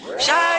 Shine